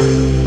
you.